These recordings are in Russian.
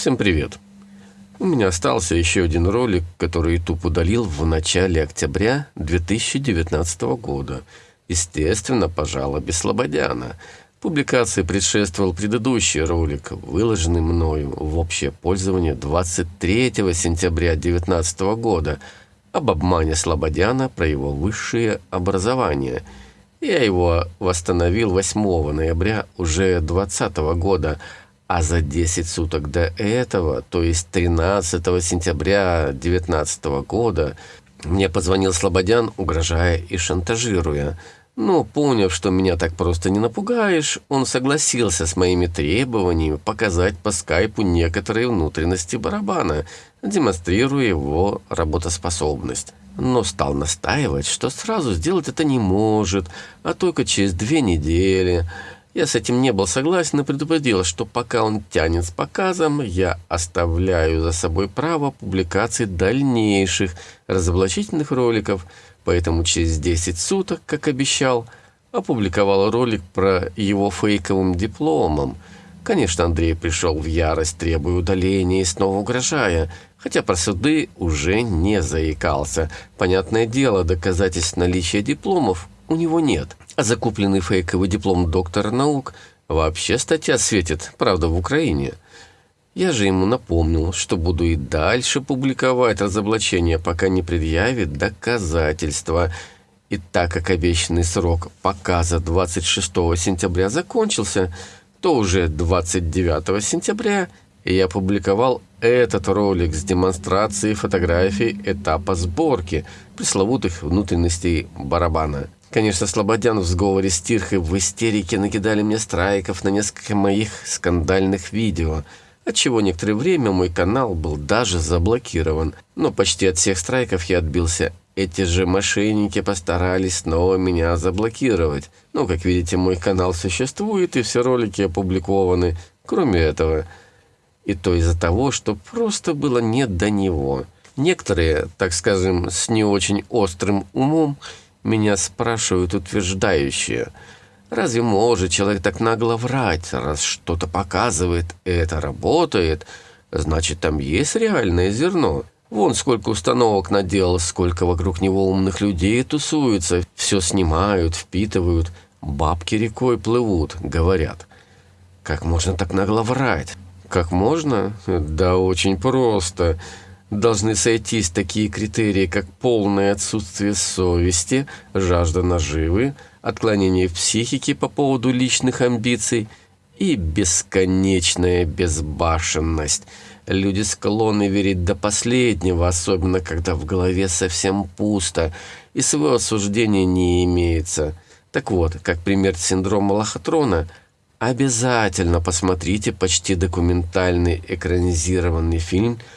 Всем привет! У меня остался еще один ролик, который YouTube удалил в начале октября 2019 года. Естественно, по жалобе Слободяна. Публикации предшествовал предыдущий ролик, выложенный мною в общее пользование 23 сентября 2019 года об обмане Слободяна про его высшее образование. Я его восстановил 8 ноября уже 2020 года, а за 10 суток до этого, то есть 13 сентября 2019 года, мне позвонил Слободян, угрожая и шантажируя. Но, поняв, что меня так просто не напугаешь, он согласился с моими требованиями показать по скайпу некоторые внутренности барабана, демонстрируя его работоспособность. Но стал настаивать, что сразу сделать это не может, а только через две недели – я с этим не был согласен и предупредил, что пока он тянет с показом, я оставляю за собой право публикации дальнейших разоблачительных роликов, поэтому через 10 суток, как обещал, опубликовал ролик про его фейковым дипломом. Конечно, Андрей пришел в ярость, требуя удаления и снова угрожая, хотя про суды уже не заикался. Понятное дело, доказательств наличия дипломов у него нет. А закупленный фейковый диплом доктора наук вообще статья светит, правда, в Украине. Я же ему напомнил, что буду и дальше публиковать разоблачение, пока не предъявит доказательства. И так как обещанный срок показа 26 сентября закончился, то уже 29 сентября я опубликовал этот ролик с демонстрацией фотографий этапа сборки пресловутых внутренностей барабана. Конечно, Слободян в сговоре с Тирхой в истерике накидали мне страйков на несколько моих скандальных видео, отчего некоторое время мой канал был даже заблокирован. Но почти от всех страйков я отбился. Эти же мошенники постарались снова меня заблокировать. Ну, как видите, мой канал существует и все ролики опубликованы. Кроме этого, и то из-за того, что просто было нет до него. Некоторые, так скажем, с не очень острым умом, меня спрашивают утверждающие, разве может человек так нагло врать, раз что-то показывает, это работает, значит там есть реальное зерно. Вон сколько установок наделал, сколько вокруг него умных людей тусуются, все снимают, впитывают, бабки рекой плывут, говорят. Как можно так нагло врать? Как можно? Да очень просто должны сойтись такие критерии, как полное отсутствие совести, жажда наживы, отклонение в психике по поводу личных амбиций и бесконечная безбашенность. Люди склонны верить до последнего, особенно когда в голове совсем пусто и своего осуждения не имеется. Так вот, как пример синдрома лохотрона, обязательно посмотрите почти документальный экранизированный фильм –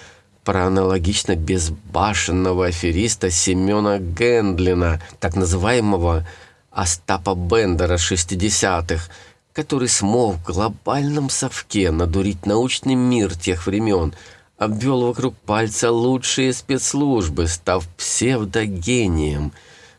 про аналогично безбашенного афериста Семена Гендлина, так называемого Остапа Бендера 60-х, который смог в глобальном совке надурить научный мир тех времен, обвел вокруг пальца лучшие спецслужбы, став псевдогением.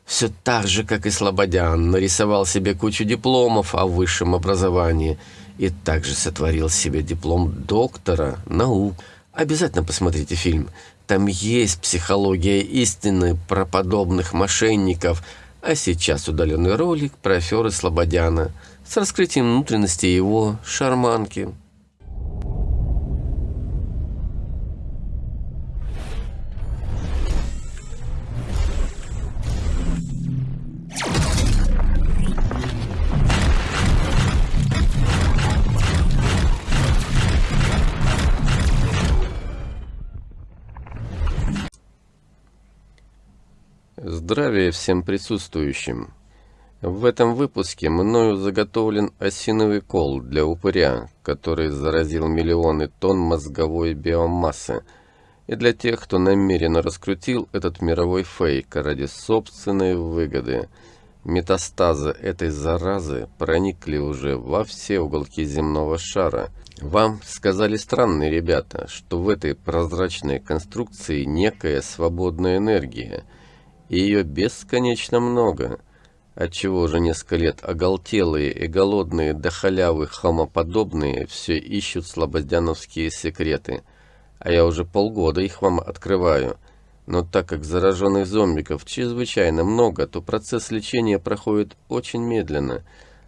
Все так же, как и Слободян, нарисовал себе кучу дипломов о высшем образовании и также сотворил себе диплом доктора наук. Обязательно посмотрите фильм. Там есть психология истины про подобных мошенников. А сейчас удаленный ролик про аферы Слободяна с раскрытием внутренности его шарманки. Здравия всем присутствующим! В этом выпуске мною заготовлен осиновый кол для упыря, который заразил миллионы тонн мозговой биомассы, и для тех, кто намеренно раскрутил этот мировой фейк ради собственной выгоды. Метастазы этой заразы проникли уже во все уголки земного шара. Вам сказали странные ребята, что в этой прозрачной конструкции некая свободная энергия – и ее бесконечно много. Отчего уже несколько лет оголтелые и голодные до халявы хомоподобные все ищут слободяновские секреты. А я уже полгода их вам открываю. Но так как зараженных зомбиков чрезвычайно много, то процесс лечения проходит очень медленно.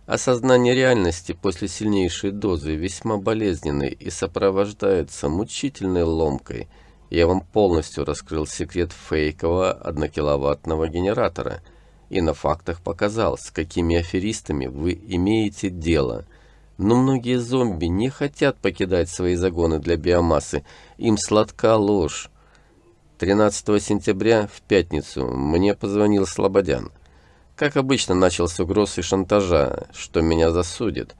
Осознание реальности после сильнейшей дозы весьма болезненный и сопровождается мучительной ломкой. Я вам полностью раскрыл секрет фейкового однокиловаттного генератора – и на фактах показал, с какими аферистами вы имеете дело. Но многие зомби не хотят покидать свои загоны для биомассы, им сладка ложь. 13 сентября, в пятницу, мне позвонил Слободян. Как обычно, начал с угроз и шантажа, что меня засудят.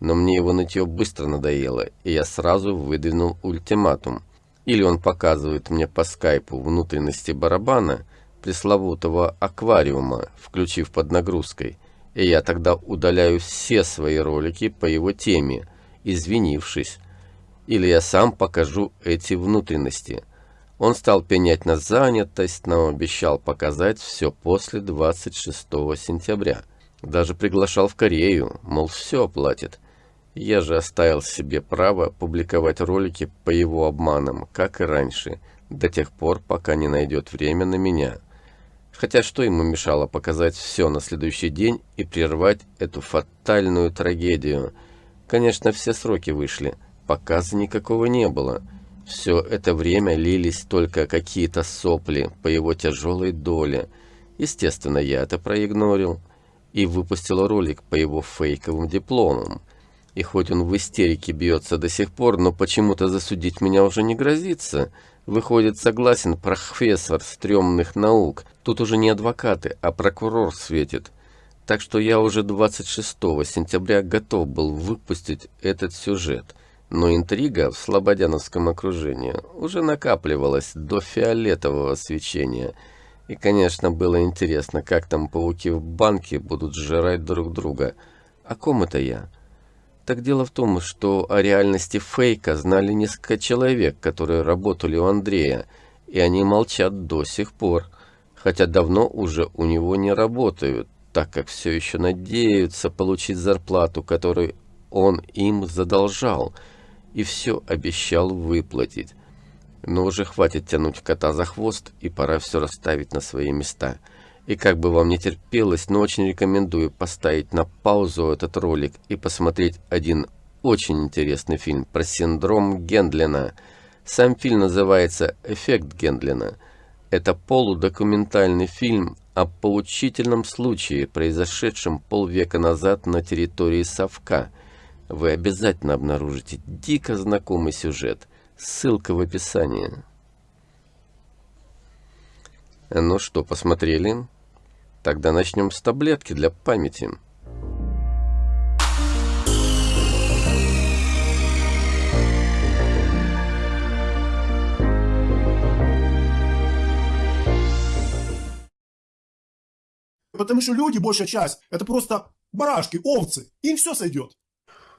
Но мне его нытье быстро надоело, и я сразу выдвинул ультиматум. Или он показывает мне по скайпу внутренности барабана – пресловутого аквариума, включив под нагрузкой, и я тогда удаляю все свои ролики по его теме, извинившись, или я сам покажу эти внутренности. Он стал пенять на занятость, но обещал показать все после 26 сентября. Даже приглашал в Корею, мол, все оплатит. Я же оставил себе право публиковать ролики по его обманам, как и раньше, до тех пор, пока не найдет время на меня. Хотя что ему мешало показать все на следующий день и прервать эту фатальную трагедию? Конечно, все сроки вышли, показа никакого не было. Все это время лились только какие-то сопли по его тяжелой доле. Естественно, я это проигнорил и выпустил ролик по его фейковым дипломам. И хоть он в истерике бьется до сих пор, но почему-то засудить меня уже не грозится – Выходит, согласен профессор стрёмных наук. Тут уже не адвокаты, а прокурор светит. Так что я уже 26 сентября готов был выпустить этот сюжет. Но интрига в слободяновском окружении уже накапливалась до фиолетового свечения. И, конечно, было интересно, как там пауки в банке будут сжирать друг друга. О ком это я? Так дело в том, что о реальности фейка знали несколько человек, которые работали у Андрея, и они молчат до сих пор, хотя давно уже у него не работают, так как все еще надеются получить зарплату, которую он им задолжал, и все обещал выплатить. Но уже хватит тянуть кота за хвост, и пора все расставить на свои места – и как бы вам не терпелось, но очень рекомендую поставить на паузу этот ролик и посмотреть один очень интересный фильм про синдром Гендлина. Сам фильм называется «Эффект Гендлина». Это полудокументальный фильм о поучительном случае, произошедшем полвека назад на территории Совка. Вы обязательно обнаружите дико знакомый сюжет. Ссылка в описании. Ну что, посмотрели? Тогда начнем с таблетки для памяти. Потому что люди, большая часть, это просто барашки, овцы. Им все сойдет.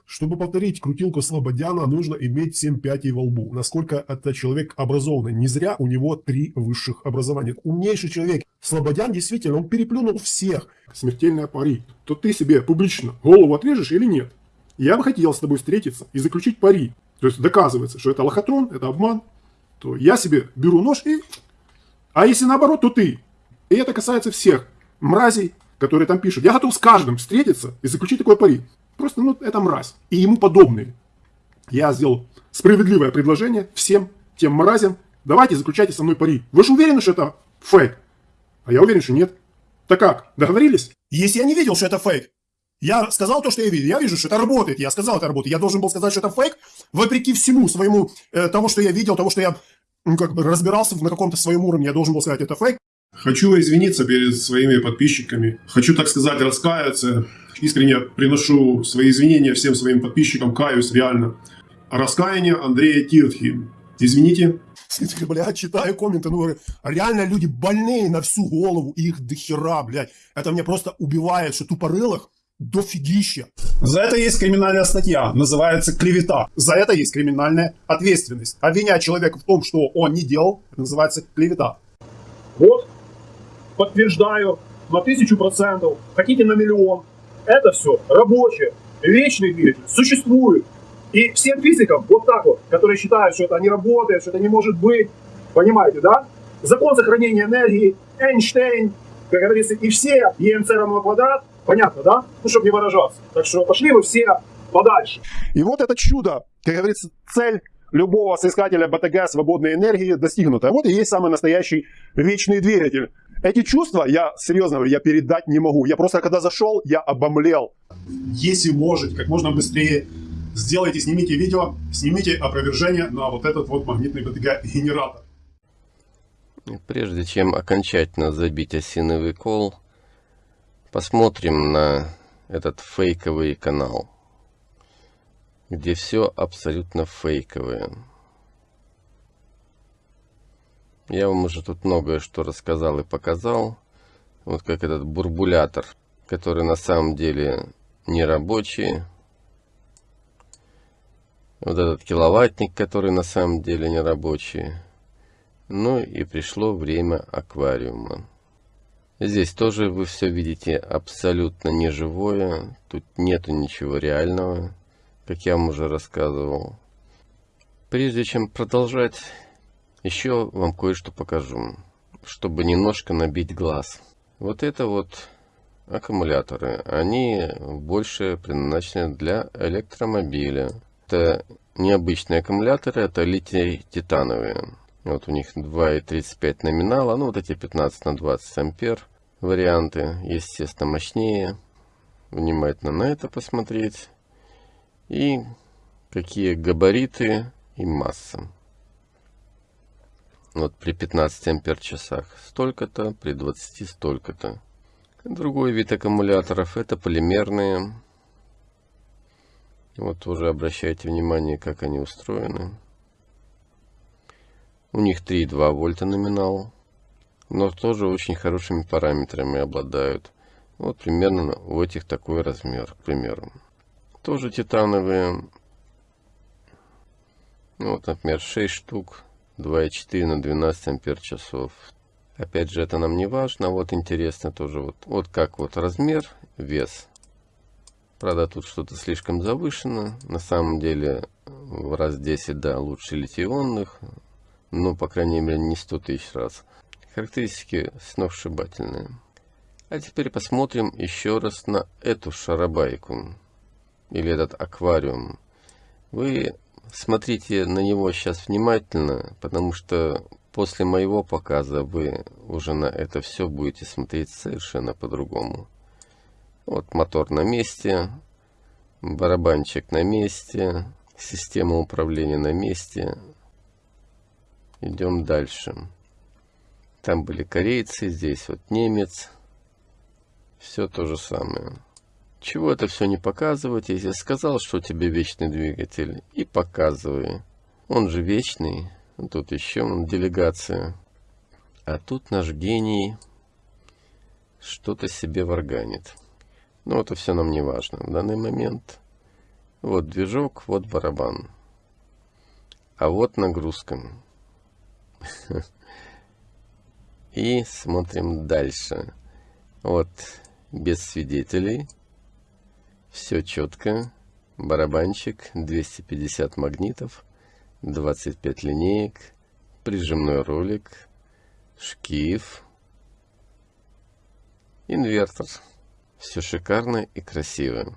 Чтобы повторить крутилку Слободяна, нужно иметь 7 пятей во лбу. Насколько это человек образованный. Не зря у него три высших образования. Умнейший человек. Слободян действительно, он переплюнул всех. Смертельная пари. То ты себе публично голову отрежешь или нет? Я бы хотел с тобой встретиться и заключить пари. То есть доказывается, что это лохотрон, это обман. То я себе беру нож и... А если наоборот, то ты. И это касается всех мразей, которые там пишут. Я готов с каждым встретиться и заключить такой пари. Просто, ну, это мразь. И ему подобные. Я сделал справедливое предложение всем тем мразям. Давайте заключайте со мной пари. Вы же уверены, что это фейк? А я уверен, что нет. Так как, договорились? Если я не видел, что это фейк, я сказал то, что я видел. Я вижу, что это работает. Я сказал, это работает. Я должен был сказать, что это фейк, вопреки всему своему, э, того, что я видел, того, что я ну, как бы разбирался на каком-то своем уровне. Я должен был сказать, это фейк. Хочу извиниться перед своими подписчиками. Хочу, так сказать, раскаяться. Искренне приношу свои извинения всем своим подписчикам. Каюсь реально. Раскаяние Андрея Тиртхи. Извините. Бля, читаю комменты, ну, реально люди больные на всю голову, их дохера, блядь. Это мне просто убивает, что тупорылых дофигища. За это есть криминальная статья, называется клевета. За это есть криминальная ответственность. Обвинять человека в том, что он не делал, называется клевета. Вот, подтверждаю, на тысячу процентов, хотите на миллион. Это все рабочее, вечный двигатель, существует. И всем физикам, вот так вот, которые считают, что это не работает, что это не может быть, понимаете, да? Закон сохранения энергии, Эйнштейн, как говорится, и все ЕМЦ равно квадрат, понятно, да? Ну, чтобы не выражаться. Так что пошли вы все подальше. И вот это чудо, как говорится, цель любого соискателя БТГ свободной энергии достигнута. Вот и есть самый настоящий вечный двигатель. Эти чувства, я серьезно я передать не могу. Я просто, когда зашел, я обомлел. Если можете, как можно быстрее сделайте, снимите видео, снимите опровержение на вот этот вот магнитный БТГ-генератор. Прежде чем окончательно забить осиновый кол, посмотрим на этот фейковый канал, где все абсолютно фейковое. Я вам уже тут многое что рассказал и показал. Вот как этот бурбулятор, который на самом деле не рабочий. Вот этот киловаттник, который на самом деле не рабочий. Ну и пришло время аквариума. Здесь тоже вы все видите абсолютно неживое. Тут нету ничего реального, как я вам уже рассказывал. Прежде чем продолжать, еще вам кое-что покажу, чтобы немножко набить глаз. Вот это вот аккумуляторы. Они больше предназначены для электромобиля. Это необычные аккумуляторы, это литий-титановые. Вот у них 2,35 номинала, ну вот эти 15 на 20 ампер варианты, естественно, мощнее. Внимательно на это посмотреть. И какие габариты и масса. Вот при 15 ампер часах столько-то, при 20 столько-то. Другой вид аккумуляторов это полимерные. Вот уже обращайте внимание, как они устроены. У них 3,2 вольта номинал, но тоже очень хорошими параметрами обладают. Вот примерно у этих такой размер, к примеру. Тоже титановые. Вот, например, 6 штук 2,4 на 12 ампер часов. Опять же, это нам не важно. Вот интересно тоже, вот, вот как вот размер, вес. Правда, тут что-то слишком завышено. На самом деле, в раз 10, да, лучше литионных. Но, по крайней мере, не 100 тысяч раз. Характеристики сногсшибательные. А теперь посмотрим еще раз на эту шарабайку. Или этот аквариум. Вы смотрите на него сейчас внимательно, потому что после моего показа вы уже на это все будете смотреть совершенно по-другому. Вот мотор на месте, барабанчик на месте, система управления на месте. Идем дальше. Там были корейцы, здесь вот немец. Все то же самое. Чего это все не показывать, если сказал, что у тебя вечный двигатель, и показывай. Он же вечный. Тут еще делегация. А тут наш гений что-то себе варганит. Но это все нам не важно в данный момент. Вот движок, вот барабан. А вот нагрузка. И смотрим дальше. Вот без свидетелей. Все четко. Барабанчик, 250 магнитов, 25 линеек, прижимной ролик, шкив, инвертор. Все шикарно и красиво.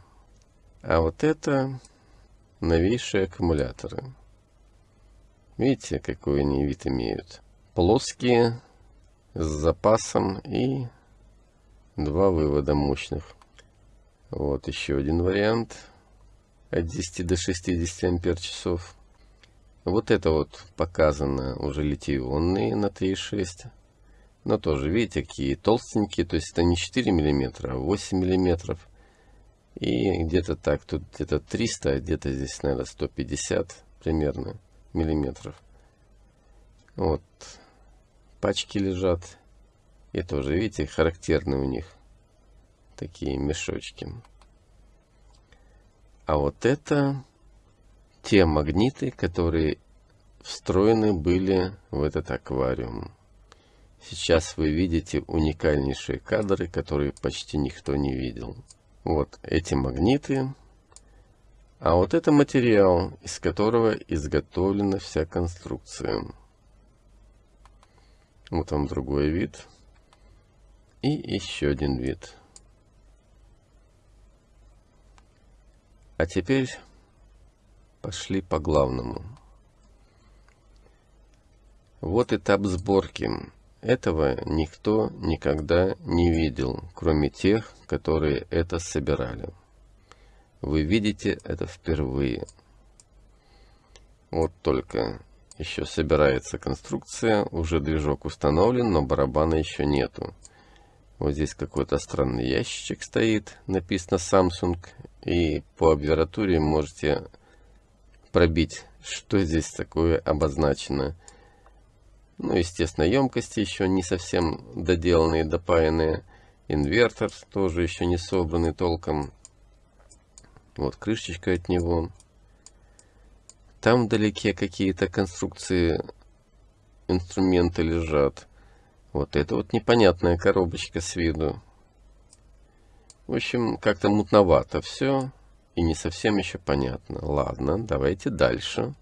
А вот это новейшие аккумуляторы. Видите, какой они вид имеют? Плоские, с запасом и два вывода мощных. Вот еще один вариант. От 10 до 60 ампер часов. Вот это вот показано уже литий-ионные на 3,6. Но тоже, видите, какие толстенькие. То есть это не 4 миллиметра, а 8 миллиметров. И где-то так, тут где-то 300, а где-то здесь, наверное, 150 примерно миллиметров. Вот. Пачки лежат. И тоже, видите, характерны у них такие мешочки. А вот это те магниты, которые встроены были в этот аквариум. Сейчас вы видите уникальнейшие кадры, которые почти никто не видел. Вот эти магниты. А вот это материал, из которого изготовлена вся конструкция. Вот вам другой вид. И еще один вид. А теперь пошли по главному. Вот этап сборки. Этого никто никогда не видел, кроме тех, которые это собирали. Вы видите это впервые. Вот только еще собирается конструкция, уже движок установлен, но барабана еще нету. Вот здесь какой-то странный ящичек стоит, написано Samsung, и по аббревиатуре можете пробить, что здесь такое обозначено. Ну, естественно, емкости еще не совсем доделанные, допаянные. Инвертор тоже еще не собранный толком. Вот крышечка от него. Там вдалеке какие-то конструкции инструмента лежат. Вот это вот непонятная коробочка с виду. В общем, как-то мутновато все. И не совсем еще понятно. Ладно, давайте дальше.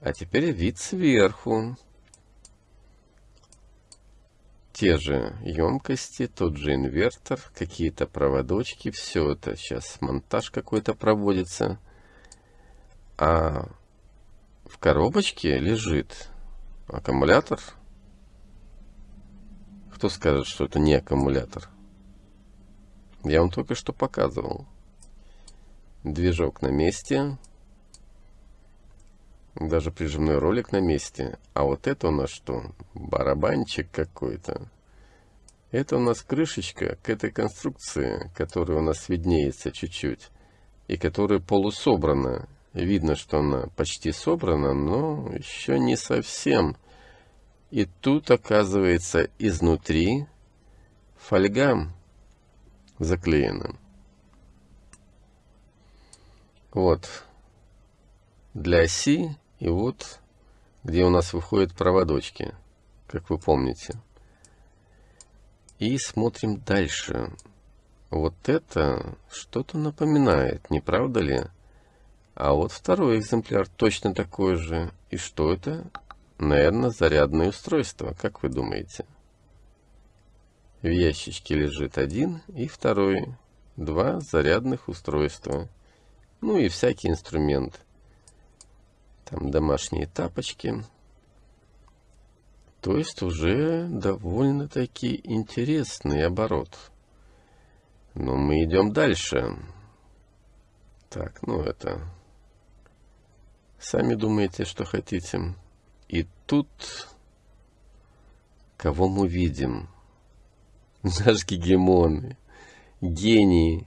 А теперь вид сверху те же емкости, тот же инвертор, какие-то проводочки, все это сейчас монтаж какой-то проводится. А в коробочке лежит аккумулятор. Кто скажет, что это не аккумулятор? Я вам только что показывал. Движок на месте. Даже прижимной ролик на месте. А вот это у нас что? Барабанчик какой-то. Это у нас крышечка к этой конструкции, которая у нас виднеется чуть-чуть. И которая полусобрана. Видно, что она почти собрана, но еще не совсем. И тут оказывается изнутри фольга заклеена. Вот для оси и вот где у нас выходят проводочки, как вы помните. И смотрим дальше. Вот это что-то напоминает, не правда ли? А вот второй экземпляр точно такой же. И что это? Наверное, зарядное устройство, как вы думаете? В ящичке лежит один и второй. Два зарядных устройства. Ну и всякий инструмент. Там домашние тапочки. То есть уже довольно-таки интересный оборот. Но мы идем дальше. Так, ну это... Сами думаете, что хотите. И тут... Кого мы видим? Наш гегемон. Гений.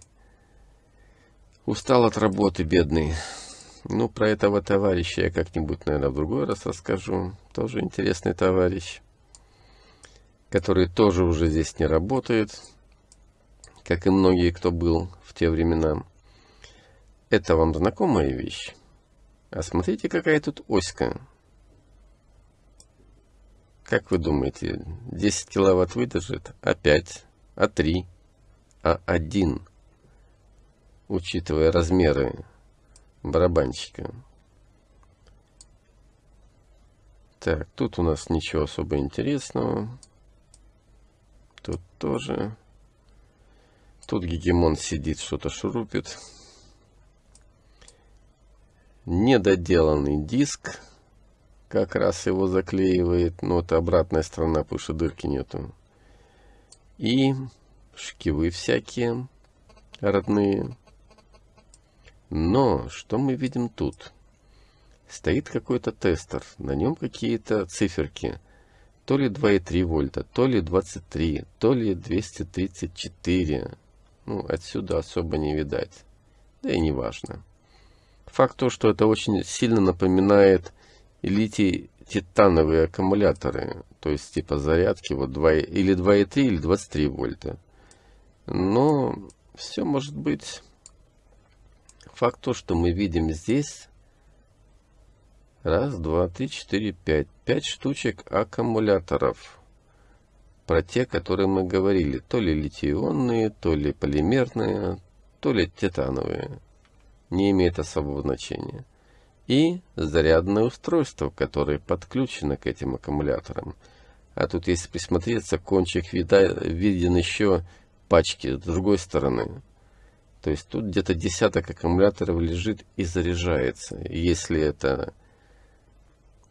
Устал от работы, бедный. Ну, про этого товарища я как-нибудь, наверное, в другой раз расскажу. Тоже интересный товарищ, который тоже уже здесь не работает, как и многие, кто был в те времена. Это вам знакомая вещь? А смотрите, какая тут оська. Как вы думаете, 10 киловатт выдержит? А 5? А 3? А 1? Учитывая размеры барабанщика. Так, тут у нас ничего особо интересного. Тут тоже. Тут гегемон сидит, что-то шурупит. Недоделанный диск. Как раз его заклеивает. Но это обратная сторона, потому что дырки нету. И шкивы всякие родные. Но что мы видим тут? Стоит какой-то тестер, на нем какие-то циферки. То ли 2,3 вольта, то ли 23, то ли 234. Ну, отсюда особо не видать. Да и не важно. Факт то, что это очень сильно напоминает литий-титановые аккумуляторы. То есть типа зарядки вот 2, или 2,3 или 23 вольта. Но все может быть Факт то, что мы видим здесь раз, два, три, четыре, пять. Пять штучек аккумуляторов. про те, которые мы говорили. То ли литий-ионные, то ли полимерные, то ли титановые. Не имеет особого значения. И зарядное устройство, которое подключено к этим аккумуляторам. А тут, если присмотреться, кончик вида, виден еще пачки с другой стороны. То есть тут где-то десяток аккумуляторов лежит и заряжается. Если это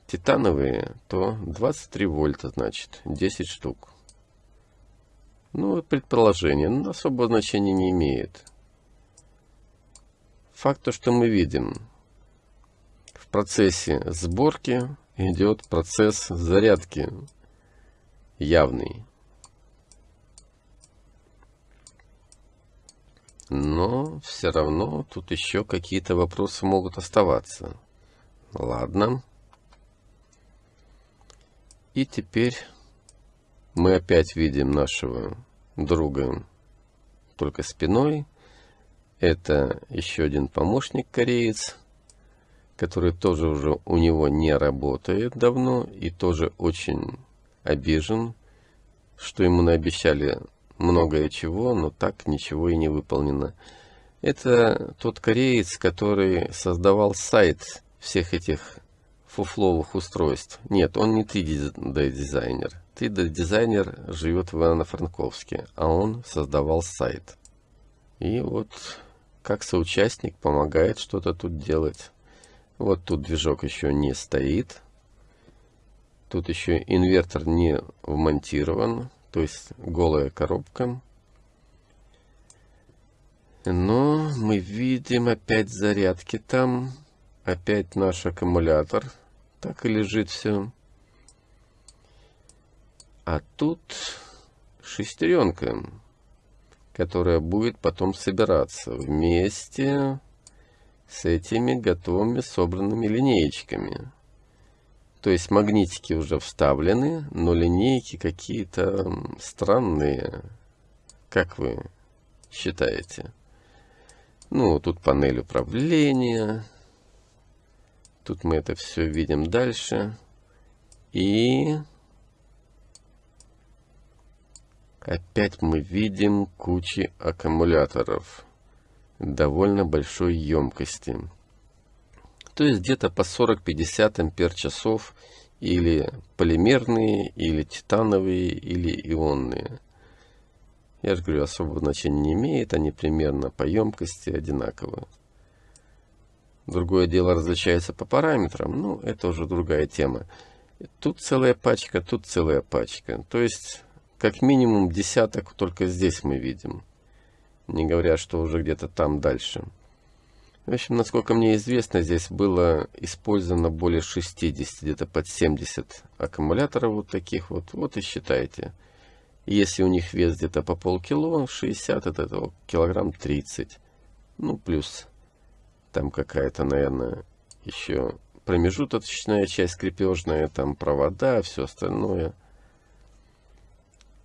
титановые, то 23 вольта, значит, 10 штук. Ну, предположение, но особого значения не имеет. Факт то, что мы видим. Процессе сборки идет процесс зарядки явный. Но все равно тут еще какие-то вопросы могут оставаться. Ладно. И теперь мы опять видим нашего друга только спиной. Это еще один помощник кореец, который тоже уже у него не работает давно и тоже очень обижен, что ему наобещали многое чего, но так ничего и не выполнено. Это тот кореец, который создавал сайт всех этих фуфловых устройств. Нет, он не 3D-дизайнер. 3D-дизайнер живет в Ивано-Франковске, а он создавал сайт. И вот как соучастник помогает что-то тут делать. Вот тут движок еще не стоит. Тут еще инвертор не вмонтирован, то есть голая коробка. Но мы видим опять зарядки там, опять наш аккумулятор так и лежит все. А тут шестеренка, которая будет потом собираться вместе с этими готовыми собранными линеечками. То есть магнитики уже вставлены, но линейки какие-то странные. Как вы считаете? Ну, тут панель управления, Тут мы это все видим дальше. И опять мы видим кучи аккумуляторов довольно большой емкости. То есть где-то по 40-50 ампер часов или полимерные, или титановые, или ионные. Я же говорю, особого значения не имеет, они примерно по емкости одинаковые. Другое дело различается по параметрам, ну, это уже другая тема. Тут целая пачка, тут целая пачка. То есть, как минимум десяток только здесь мы видим. Не говоря, что уже где-то там дальше. В общем, насколько мне известно, здесь было использовано более 60, где-то под 70 аккумуляторов вот таких вот. Вот и считайте. Если у них вес где-то по полкило, 60 это, это килограмм 30. Ну, плюс там какая-то, наверное, еще промежуточная часть крепежная, там провода, все остальное.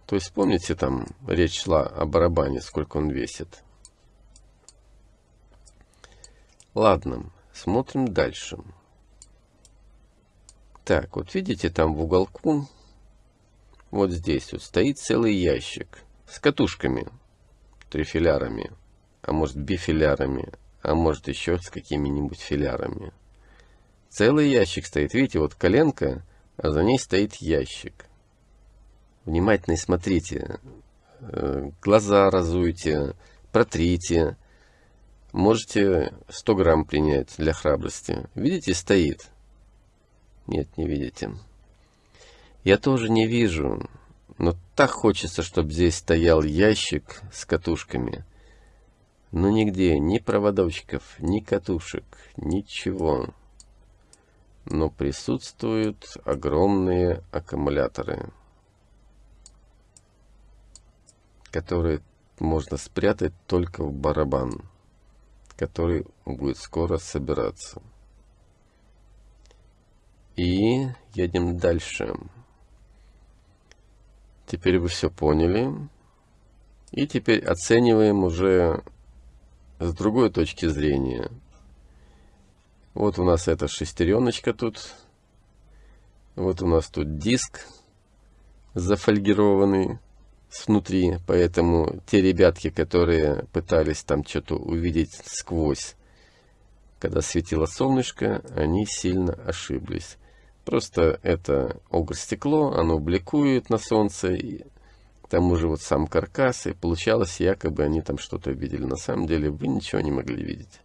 То есть, помните, там речь шла о барабане, сколько он весит. Ладно, смотрим дальше. Так, вот видите, там в уголку, вот здесь вот стоит целый ящик с катушками, трифилярами, а может бифилярами, а может еще с какими-нибудь филярами. Целый ящик стоит. Видите, вот коленка, а за ней стоит ящик. Внимательно смотрите. Э, глаза разуйте, протрите. Можете 100 грамм принять для храбрости. Видите, стоит. Нет, не видите. Я тоже не вижу. Но так хочется, чтобы здесь стоял ящик с катушками – но нигде ни проводочков, ни катушек, ничего. Но присутствуют огромные аккумуляторы, которые можно спрятать только в барабан, который будет скоро собираться. И едем дальше. Теперь вы все поняли. И теперь оцениваем уже с другой точки зрения. Вот у нас эта шестереночка тут. Вот у нас тут диск зафольгированный снутри, поэтому те ребятки, которые пытались там что-то увидеть сквозь, когда светило солнышко, они сильно ошиблись. Просто это огр-стекло, оно бликует на солнце, и к тому же вот сам каркас, и получалось, якобы они там что-то видели. На самом деле вы ничего не могли видеть.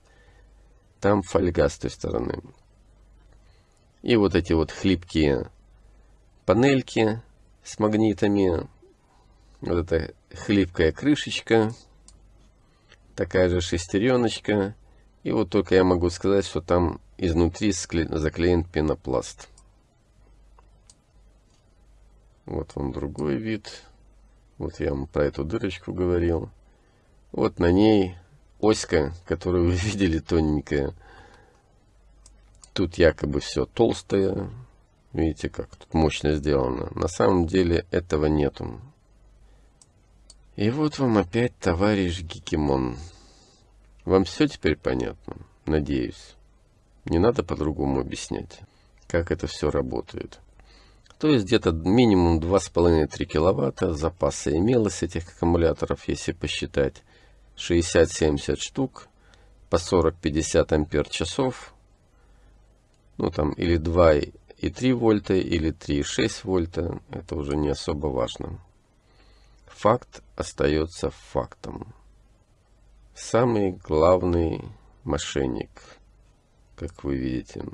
Там фольга с той стороны. И вот эти вот хлипкие панельки с магнитами. Вот эта хлипкая крышечка. Такая же шестереночка. И вот только я могу сказать, что там изнутри заклеен пенопласт. Вот вам другой вид. Вот я вам про эту дырочку говорил. Вот на ней оська, которую вы видели, тоненькая. Тут якобы все толстое. Видите, как тут мощно сделано. На самом деле этого нету. И вот вам опять товарищ Гикимон. Вам все теперь понятно? Надеюсь. Не надо по-другому объяснять, как это все работает. То есть где-то минимум 2,5-3 киловатта запаса имелось этих аккумуляторов, если посчитать. 60-70 штук по 40-50 ампер часов. Ну там или 2,3 вольта, или 3,6 вольта. Это уже не особо важно. Факт остается фактом. Самый главный мошенник, как вы видите.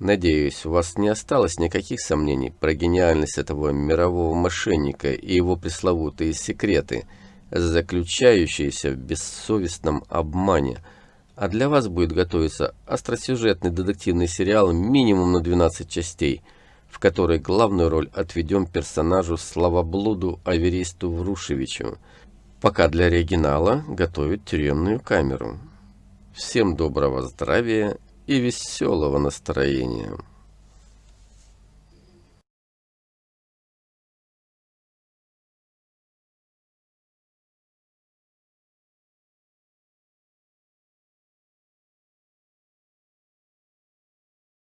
Надеюсь, у вас не осталось никаких сомнений про гениальность этого мирового мошенника и его пресловутые секреты, заключающиеся в бессовестном обмане. А для вас будет готовиться остросюжетный детективный сериал минимум на 12 частей, в которой главную роль отведем персонажу Славоблуду Аверисту Врушевичу, пока для оригинала готовят тюремную камеру. Всем доброго здравия и веселого настроения.